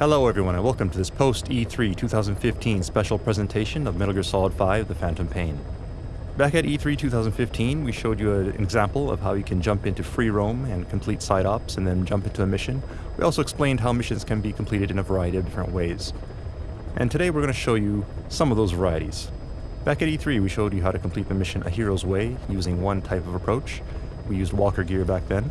Hello everyone and welcome to this post E3 2015 special presentation of Metal Gear Solid 5 The Phantom Pain. Back at E3 2015 we showed you an example of how you can jump into free roam and complete side ops and then jump into a mission. We also explained how missions can be completed in a variety of different ways. And today we're going to show you some of those varieties. Back at E3 we showed you how to complete the mission A Hero's Way using one type of approach. We used walker gear back then.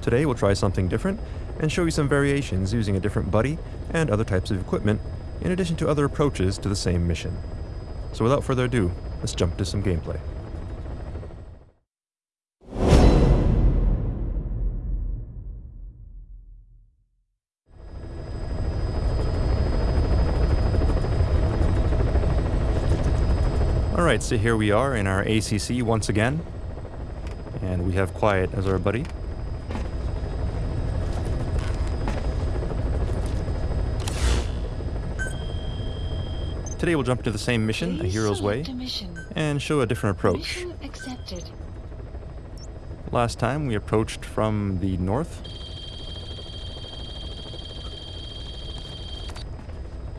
Today we'll try something different and show you some variations using a different buddy and other types of equipment, in addition to other approaches to the same mission. So without further ado, let's jump to some gameplay. Alright, so here we are in our ACC once again, and we have Quiet as our buddy. Today we'll jump into the same mission, A Hero's Way, and show a different approach. Last time we approached from the north.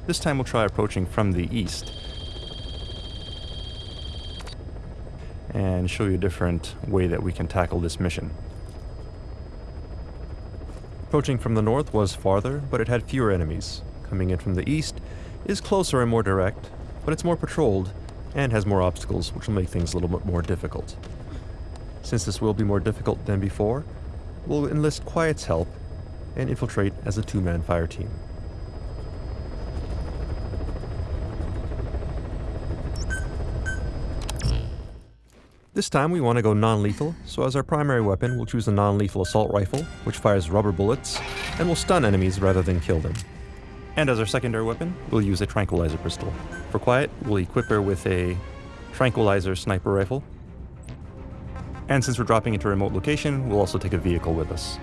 This time we'll try approaching from the east. And show you a different way that we can tackle this mission. Approaching from the north was farther, but it had fewer enemies. Coming in from the east, is closer and more direct, but it's more patrolled and has more obstacles, which will make things a little bit more difficult. Since this will be more difficult than before, we'll enlist Quiet's help and infiltrate as a two-man fire team. This time we want to go non-lethal, so as our primary weapon we'll choose a non-lethal assault rifle, which fires rubber bullets, and will stun enemies rather than kill them. And as our secondary weapon, we'll use a tranquilizer pistol. For Quiet, we'll equip her with a tranquilizer sniper rifle. And since we're dropping into a remote location, we'll also take a vehicle with us.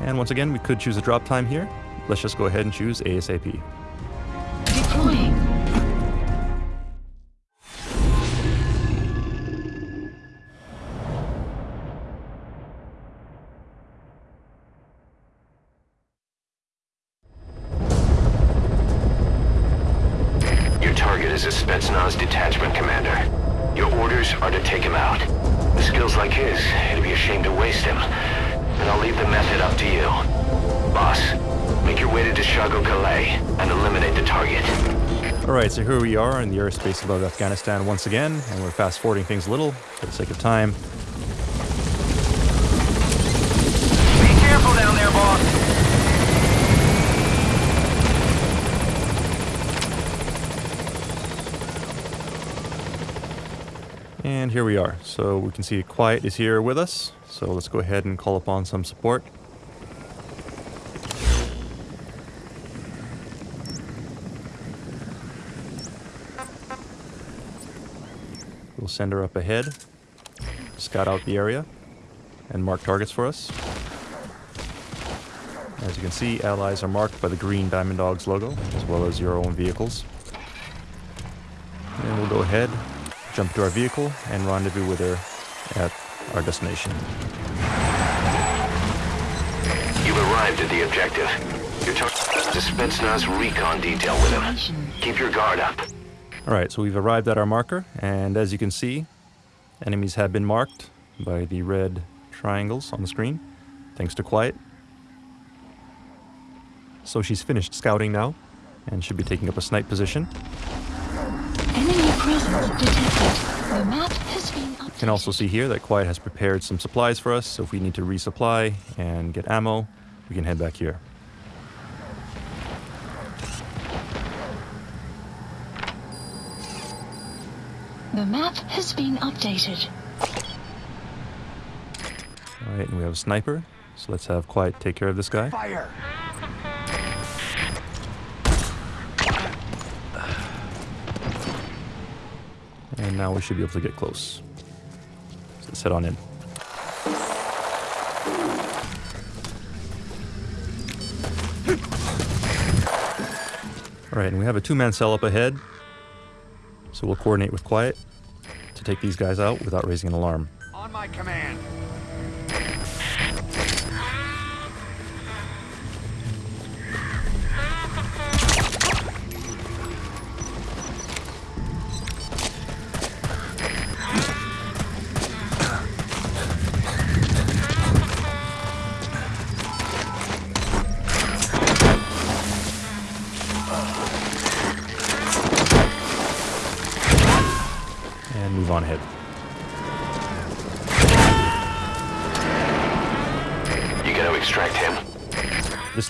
And once again, we could choose a drop time here. Let's just go ahead and choose ASAP. Deploying. Him. And I'll leave the method up to you. Boss, make your way to Da Shago Kallai and eliminate the target. Alright, so here we are in the airspace above Afghanistan once again, and we're fast forwarding things a little for the sake of time. Be careful down there, boss! And here we are. So we can see Quiet is here with us. So let's go ahead and call upon some support. We'll send her up ahead, scout out the area, and mark targets for us. As you can see, allies are marked by the green Diamond Dogs logo, as well as your own vehicles. And we'll go ahead, jump to our vehicle and rendezvous with her at our destination. You've arrived at the objective. You're talking to Spetsnaz recon detail with him. Keep your guard up. Alright, so we've arrived at our marker, and as you can see, enemies have been marked by the red triangles on the screen, thanks to Quiet. So she's finished scouting now, and should be taking up a snipe position. Enemy presence detected. The map can also see here that Quiet has prepared some supplies for us, so if we need to resupply and get ammo, we can head back here. The map has been updated. Alright, and we have a sniper, so let's have Quiet take care of this guy. Fire! And now we should be able to get close. Head on in. Alright, and we have a two-man cell up ahead. So we'll coordinate with Quiet to take these guys out without raising an alarm. On my command.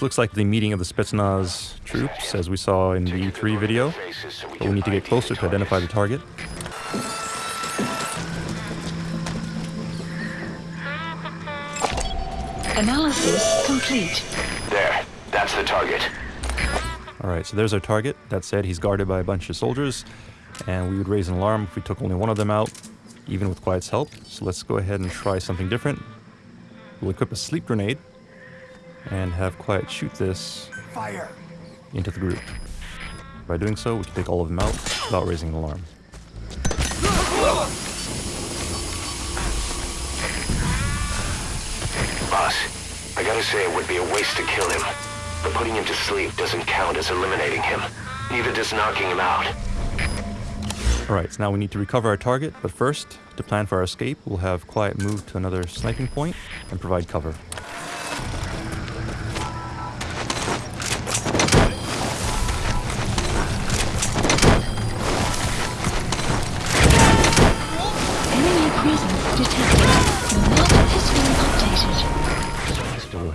Looks like the meeting of the Spetsnaz troops, as we saw in the E3 video, but we need to get closer to identify the target. Analysis complete. There. That's the target. Alright, so there's our target. That said, he's guarded by a bunch of soldiers, and we would raise an alarm if we took only one of them out, even with Quiet's help. So let's go ahead and try something different. We'll equip a sleep grenade, and have Quiet shoot this Fire! into the group. By doing so, we can take all of them out without raising an alarm. Boss, I gotta say it would be a waste to kill him. But putting him to sleep doesn't count as eliminating him. Neither does knocking him out. Alright, so now we need to recover our target, but first, to plan for our escape, we'll have Quiet move to another sniping point and provide cover.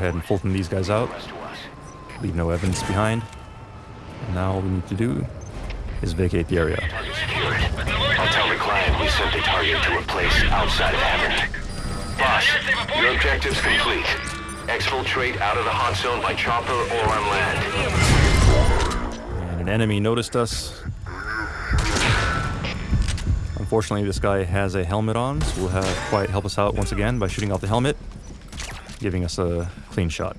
Ahead and Fulton these guys out, Rest to us. leave no evidence behind. And now all we need to do is vacate the area. I'll tell the client we sent the target to a place outside of heaven. Boss, your objective's complete. Exfiltrate out of the hot zone by chopper or on land. And an enemy noticed us. Unfortunately, this guy has a helmet on, so we'll have Quiet help us out once again by shooting off the helmet, giving us a clean shot.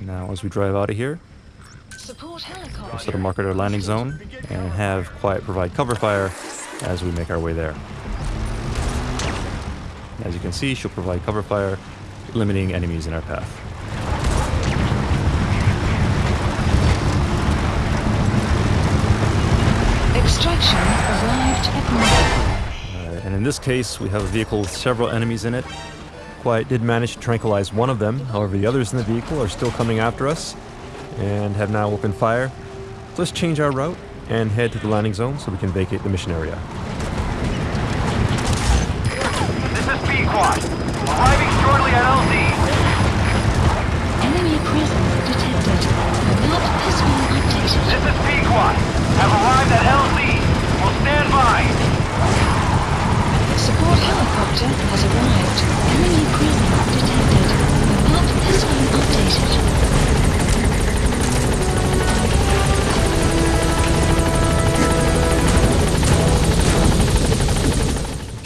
Now, as we drive out of here, we'll set a marker at our landing zone and have Quiet provide cover fire as we make our way there. As you can see, she'll provide cover fire, limiting enemies in our path. Extraction arrived at Mother. Uh, and in this case, we have a vehicle with several enemies in it. Quiet did manage to tranquilize one of them, however, the others in the vehicle are still coming after us and have now opened fire. So let's change our route and head to the landing zone so we can vacate the mission area. This is Pequod. Arriving shortly at LZ. Enemy presence detected. The map has been updated. This is Pequod. Have arrived at LZ. Will stand by. Support helicopter has arrived. Enemy presence detected. The map has been updated.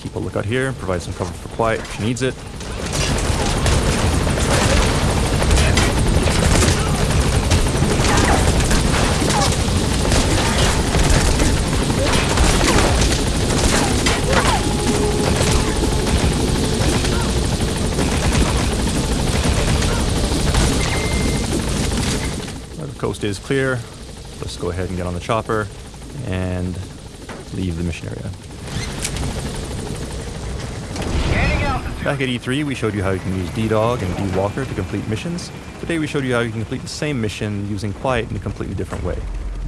Keep a lookout here, provide some cover for Quiet if she needs it. Is clear. Let's go ahead and get on the chopper and leave the mission area. Back at E3, we showed you how you can use D-Dog and D-Walker to complete missions. Today we showed you how you can complete the same mission using Quiet in a completely different way.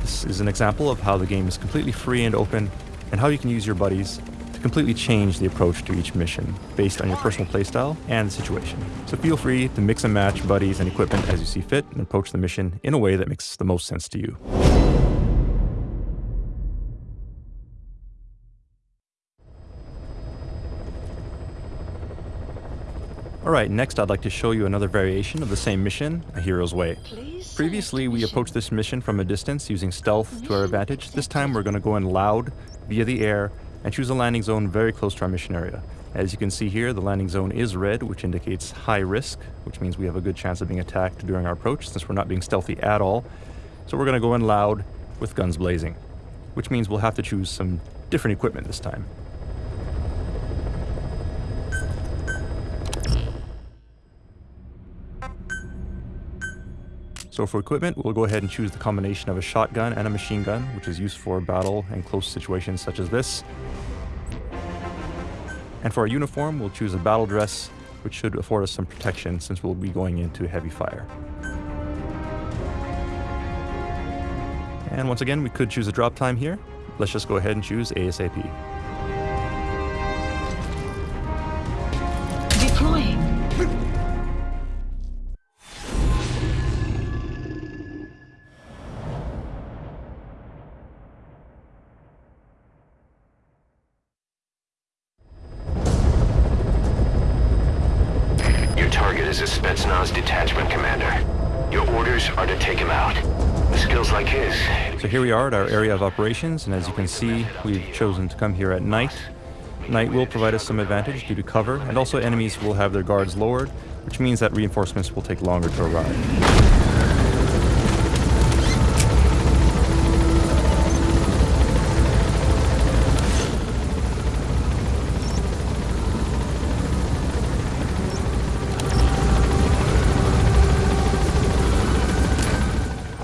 This is an example of how the game is completely free and open, and how you can use your buddies to completely change the approach to each mission based on your personal playstyle and the situation. So feel free to mix and match buddies and equipment as you see fit and approach the mission in a way that makes the most sense to you. Alright, next I'd like to show you another variation of the same mission, A Hero's Way. Previously, we approached this mission from a distance using stealth to our advantage. This time, we're going to go in loud via the air and choose a landing zone very close to our mission area. As you can see here, the landing zone is red, which indicates high risk, which means we have a good chance of being attacked during our approach since we're not being stealthy at all. So we're going to go in loud with guns blazing, which means we'll have to choose some different equipment this time. So for equipment, we'll go ahead and choose the combination of a shotgun and a machine gun, which is used for battle and close situations such as this. And for our uniform, we'll choose a battle dress, which should afford us some protection since we'll be going into heavy fire. And once again, we could choose a drop time here. Let's just go ahead and choose ASAP. Here we are at our area of operations, and as you can see, we've chosen to come here at night. Night will provide us some advantage due to cover, and also enemies will have their guards lowered, which means that reinforcements will take longer to arrive.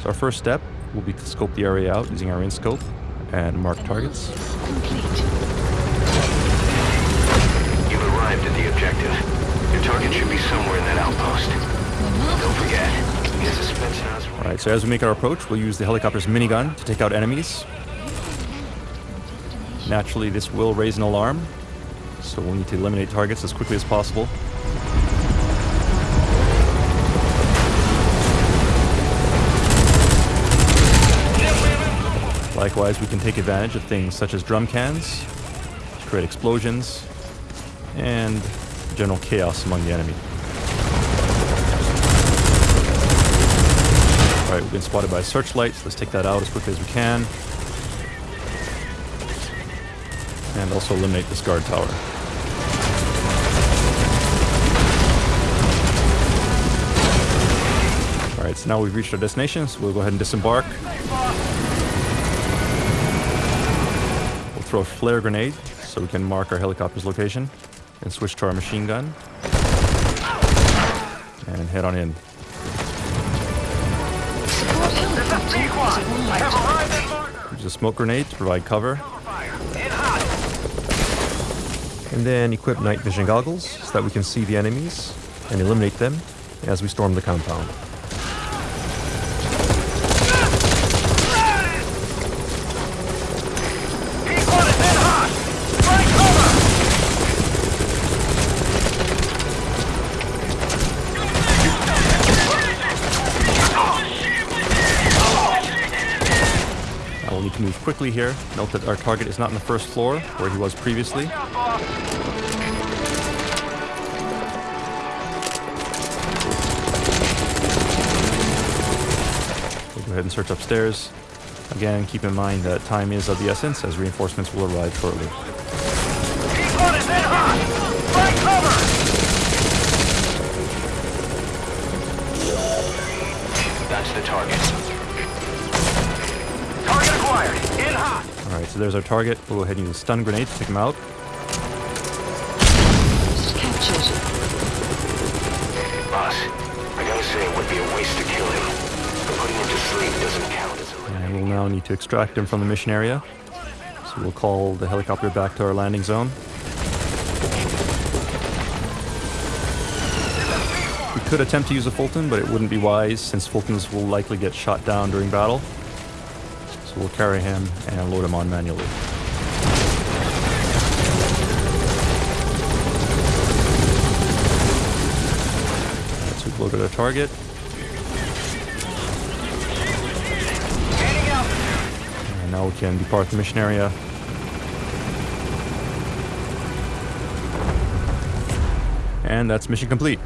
So our first step will be to scope the area out using our Int-Scope and mark targets. Complete. you've arrived at the objective. Your target should be somewhere in that outpost. Don't forget, he is a Spetsnaz. Alright, so as we make our approach, we'll use the helicopter's minigun to take out enemies. Naturally, this will raise an alarm, so we'll need to eliminate targets as quickly as possible. Likewise, we can take advantage of things such as drum cans to create explosions and general chaos among the enemy. Alright, we've been spotted by searchlights. Let's take that out as quickly as we can. And also eliminate this guard tower. Alright, so now we've reached our destination, so we'll go ahead and disembark. We'll throw a flare grenade so we can mark our helicopter's location and switch to our machine gun. And head on in. Use a smoke grenade to provide cover. And then equip night vision goggles so that we can see the enemies and eliminate them as we storm the compound. Quickly here. Note that our target is not on the first floor where he was previously. We'll go ahead and search upstairs. Again, keep in mind that time is of the essence as reinforcements will arrive shortly. In. That's the. Target Alright, so there's our target. We'll go ahead and use a stun grenade to take him out. Captured. Boss, I gotta say it would be a waste to kill him. But putting him to sleep doesn't count as a And we'll now need to extract him from the mission area. So we'll call the helicopter back to our landing zone. We could attempt to use a Fulton, but it wouldn't be wise since Fultons will likely get shot down during battle. So we'll carry him and load him on manually. So we've loaded our target. And now we can depart the mission area. Uh, and that's mission complete.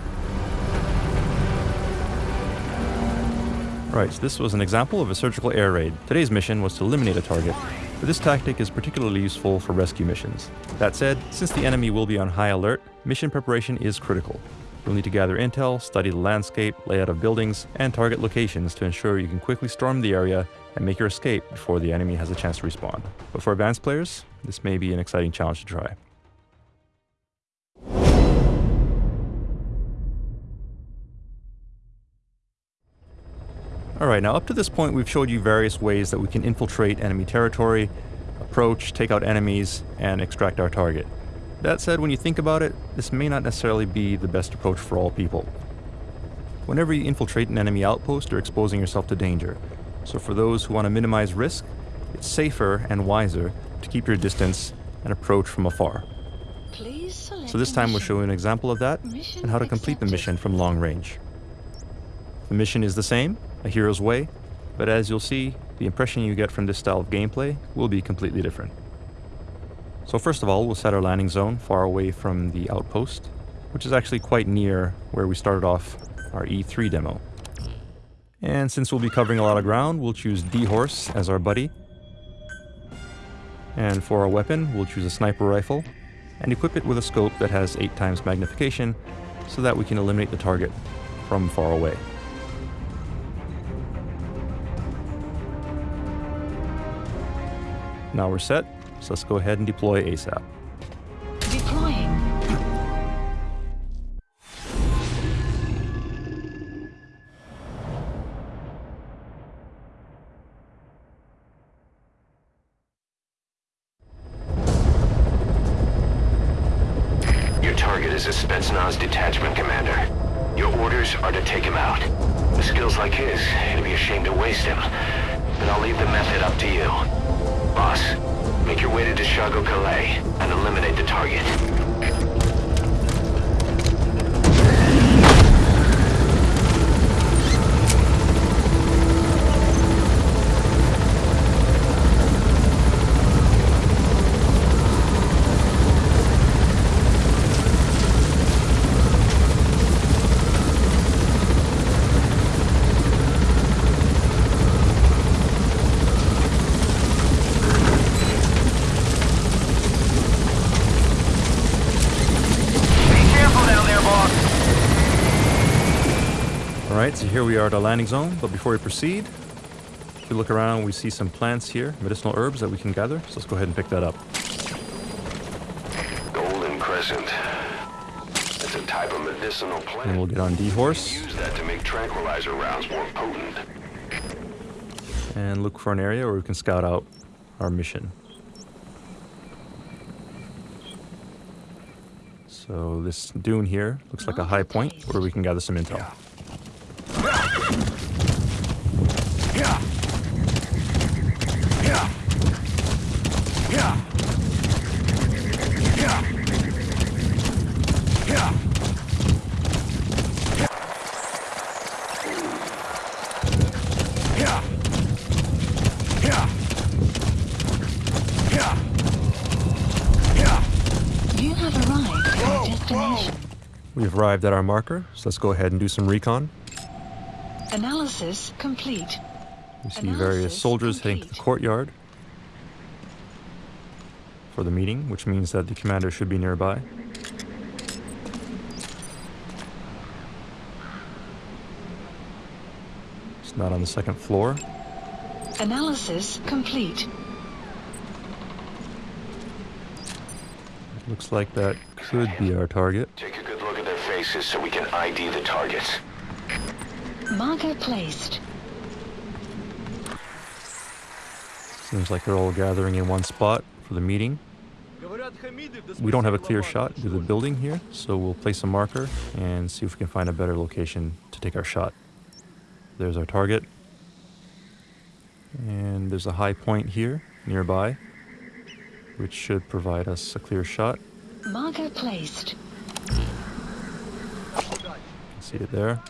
Right, so this was an example of a surgical air raid. Today's mission was to eliminate a target, but this tactic is particularly useful for rescue missions. That said, since the enemy will be on high alert, mission preparation is critical. You'll need to gather intel, study the landscape, layout of buildings, and target locations to ensure you can quickly storm the area and make your escape before the enemy has a chance to respond. But for advanced players, this may be an exciting challenge to try. Alright, now up to this point we've showed you various ways that we can infiltrate enemy territory, approach, take out enemies, and extract our target. That said, when you think about it, this may not necessarily be the best approach for all people. Whenever you infiltrate an enemy outpost, you're exposing yourself to danger, So for those who want to minimize risk, it's safer and wiser to keep your distance and approach from afar. So this time we'll show you an example of that and how to complete the mission from long range. The mission is the same, a hero's way, but as you'll see, the impression you get from this style of gameplay will be completely different. So first of all, we'll set our landing zone far away from the outpost, which is actually quite near where we started off our E3 demo. And since we'll be covering a lot of ground, we'll choose D-Horse as our buddy. And for our weapon, we'll choose a sniper rifle and equip it with a scope that has 8 times magnification so that we can eliminate the target from far away. Now we're set, so let's go ahead and deploy ASAP. Deploying. Your target is a Spetsnaz detachment commander. Your orders are to take him out. With skills like his, it'd be a shame to waste him. But I'll leave the method up to you. Boss, make your way to Da Shago Kallai and eliminate the target. Be careful down there, boss. Alright, so here we are at our landing zone, but before we proceed, if we look around, we see some plants here, medicinal herbs that we can gather, so let's go ahead and pick that up. Golden Crescent. It's a type of medicinal plant. And we'll get on D-Horse Use that to make tranquilizer rounds more potent. and look for an area where we can scout out our mission. So this dune here looks like a high point where we can gather some intel. We've arrived at our marker, so let's go ahead and do some recon. Analysis complete. We see Analysis various soldiers heading to the courtyard for the meeting, which means that the commander should be nearby. It's not on the second floor. Analysis complete. Looks like that could be our target. Take a good look at their faces so we can ID the targets. Marker placed. Seems like they're all gathering in one spot for the meeting. We don't have a clear shot to the building here, so we'll place a marker and see if we can find a better location to take our shot. There's our target. And there's a high point here nearby, which should provide us a clear shot. Marker placed. See it there.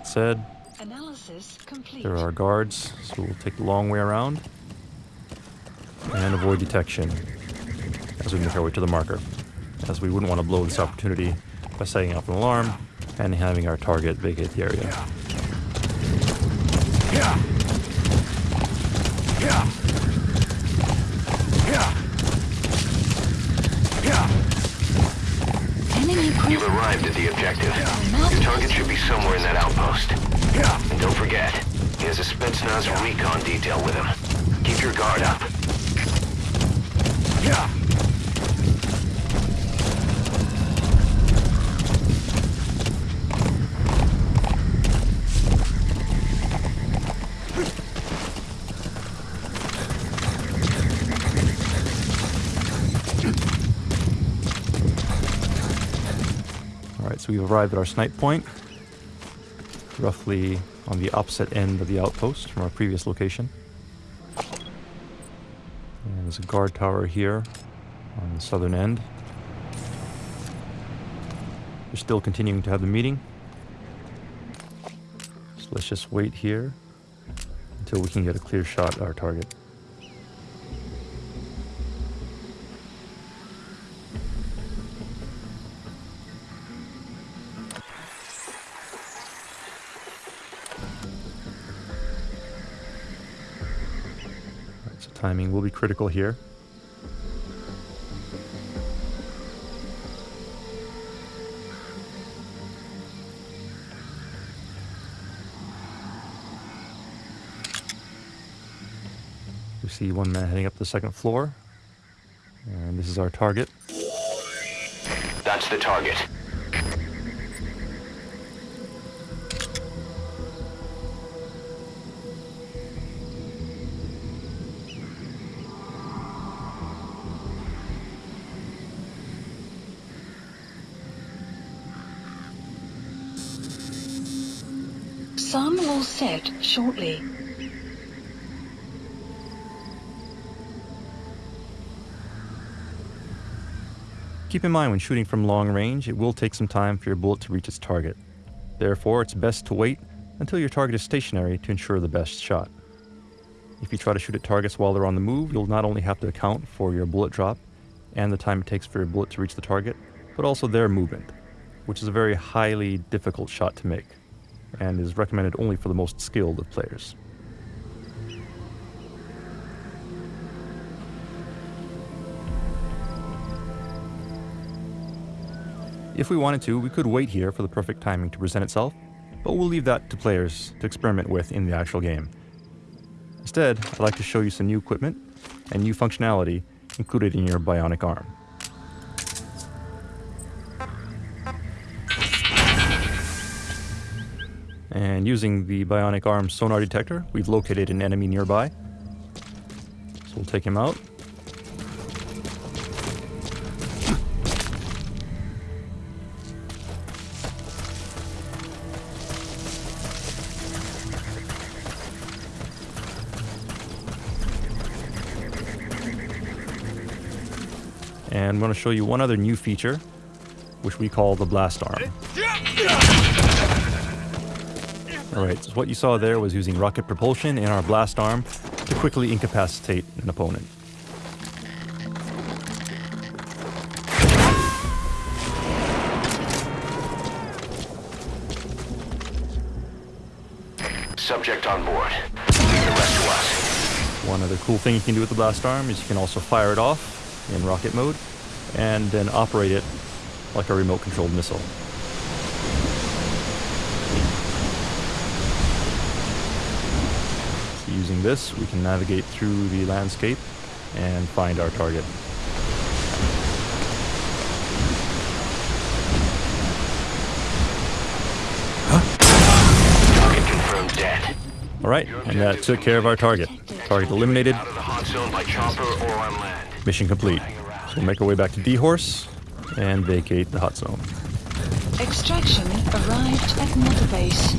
That said, Analysis complete. there are guards, so we'll take the long way around and avoid detection as we make our way to the marker, as we wouldn't want to blow this opportunity by setting off an alarm and having our target vacate the area. With him. Keep your guard up. Yeah. So we've arrived at our snipe point, roughly on the opposite end of the outpost from our previous location. There's a guard tower here on the southern end. We're still continuing to have the meeting. So let's just wait here until we can get a clear shot at our target. Timing will be critical here. We see one man heading up the second floor. And this is our target. That's the target. Shortly. Keep in mind when shooting from long range, it will take some time for your bullet to reach its target. Therefore, it's best to wait until your target is stationary to ensure the best shot. If you try to shoot at targets while they're on the move, you'll not only have to account for your bullet drop and the time it takes for your bullet to reach the target, but also their movement, which is a very highly difficult shot to make and is recommended only for the most skilled of players. If we wanted to, we could wait here for the perfect timing to present itself, but we'll leave that to players to experiment with in the actual game. Instead, I'd like to show you some new equipment and new functionality included in your bionic arm. And using the bionic arm sonar detector, we've located an enemy nearby. So we'll take him out. And I'm going to show you one other new feature, which we call the blast arm. Alright, so what you saw there was using rocket propulsion in our blast arm to quickly incapacitate an opponent. Subject on board. Leave the rest to us. One other cool thing you can do with the blast arm is you can also fire it off in rocket mode and then operate it like a remote controlled missile. So using this, we can navigate through the landscape and find our target. Target confirmed dead. Alright, and that took care of our target. Target eliminated, Out of the hot zone by chopper or on land. mission complete. So we'll make our way back to D-Horse and vacate the hot zone. Extraction arrived at Mother Base.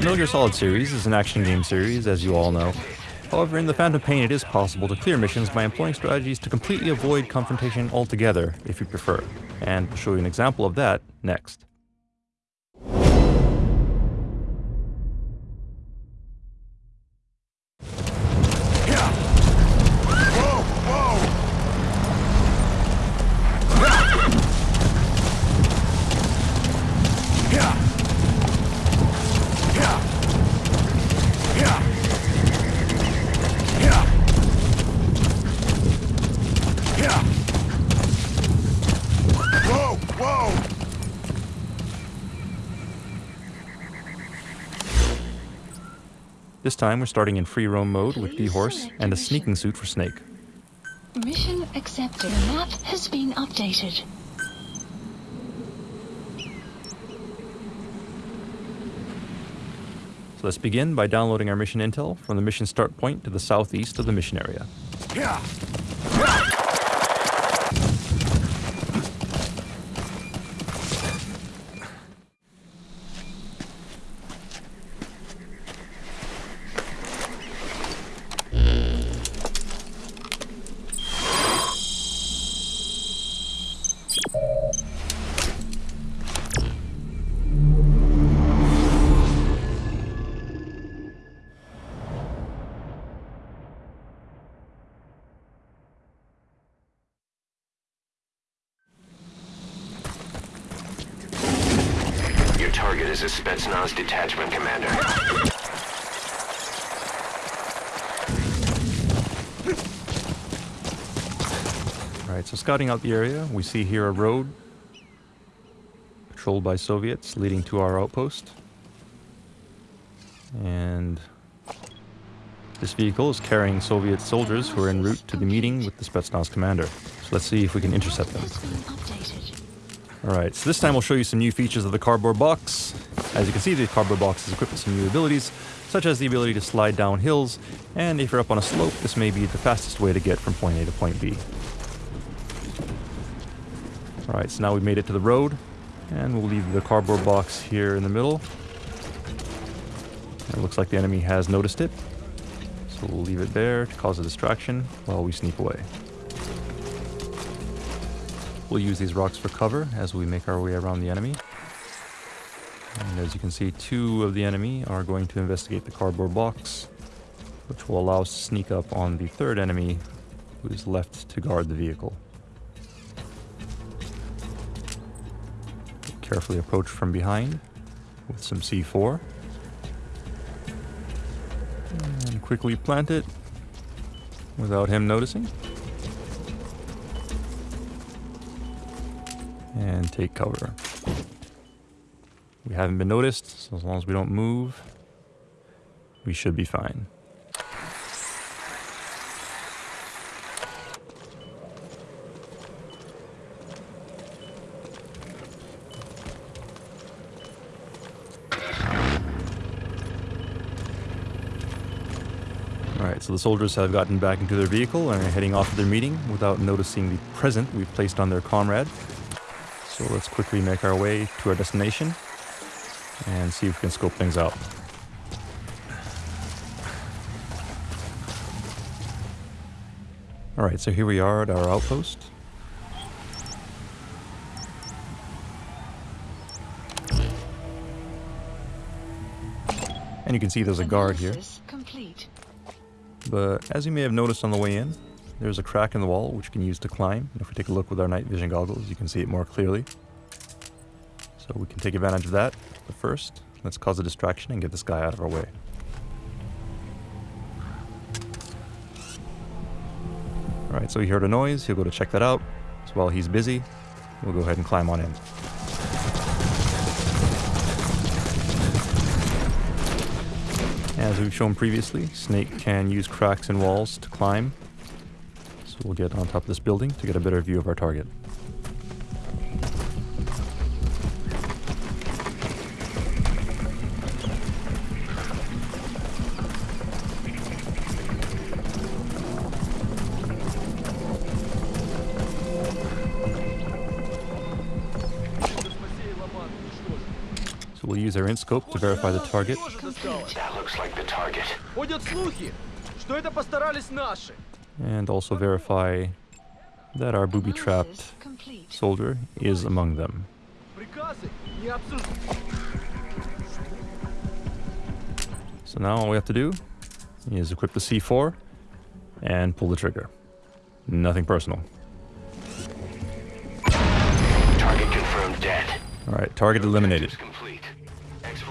Metal Gear Solid series is an action game series, as you all know. However, in the Phantom Pain, it is possible to clear missions by employing strategies to completely avoid confrontation altogether, if you prefer. And we'll show you an example of that next. Time, we're starting in free roam mode with D-Horse and a sneaking suit for Snake. Mission accepted. The map has been updated. So let's begin by downloading our mission intel from the mission start point to the southeast of the mission area. Yeah. Alright, so scouting out the area, we see here a road patrolled by Soviets leading to our outpost. And this vehicle is carrying Soviet soldiers who are en route to the meeting with the Spetsnaz commander. So let's see if we can intercept them. Alright, so this time we'll show you some new features of the cardboard box. As you can see, the cardboard box is equipped with some new abilities, such as the ability to slide down hills, and if you're up on a slope, this may be the fastest way to get from point A to point B. Alright, so now we've made it to the road, and we'll leave the cardboard box here in the middle. It looks like the enemy has noticed it, so we'll leave it there to cause a distraction while we sneak away. We'll use these rocks for cover as we make our way around the enemy. And as you can see, two of the enemy are going to investigate the cardboard box, which will allow us to sneak up on the third enemy who is left to guard the vehicle. Carefully approach from behind with some C4. And quickly plant it without him noticing. and take cover. We haven't been noticed, so as long as we don't move, we should be fine. Alright, so the soldiers have gotten back into their vehicle and are heading off to their meeting without noticing the present we've placed on their comrade. So let's quickly make our way to our destination and see if we can scope things out. Alright, so here we are at our outpost. And you can see there's a guard here. Complete. But as you may have noticed on the way in, there's a crack in the wall which you can use to climb. And if we take a look with our night vision goggles, you can see it more clearly. So we can take advantage of that. But first, let's cause a distraction and get this guy out of our way. Alright, so he heard a noise. He'll go to check that out. So while he's busy, we'll go ahead and climb on in. As we've shown previously, Snake can use cracks in walls to climb. So we'll get on top of this building to get a better view of our target. We'll use our Int-Scope to verify the target. That looks like the target. And also verify that our booby-trapped soldier is among them. So now all we have to do is equip the C4 and pull the trigger. Nothing personal. Target confirmed dead. All right, target eliminated.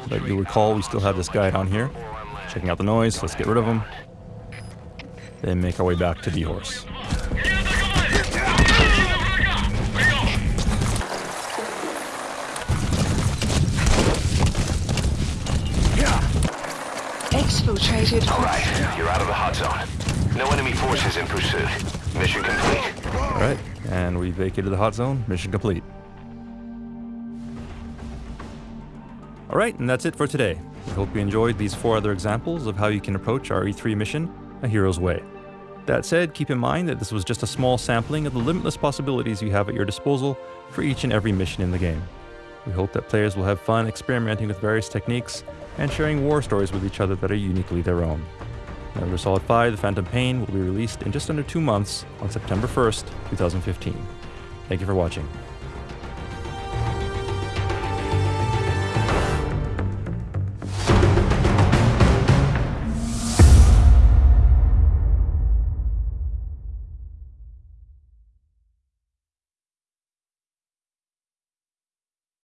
Complete. But you'll recall we still have this guy down here. Checking out the noise, let's get rid of him. Then make our way back to the horse. Exfiltrated. All right, you're out of the hot zone. No enemy forces in pursuit. Mission complete. Alright, and we vacated the hot zone. Mission complete. Alright, and that's it for today. We hope you enjoyed these four other examples of how you can approach our E3 mission, A Hero's Way. That said, keep in mind that this was just a small sampling of the limitless possibilities you have at your disposal for each and every mission in the game. We hope that players will have fun experimenting with various techniques and sharing war stories with each other that are uniquely their own. Metal Gear Solid 5 The Phantom Pain will be released in just under two months on September 1st, 2015. Thank you for watching.